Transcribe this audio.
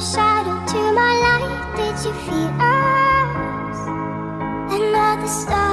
shadow to my light Did you feel us? Another star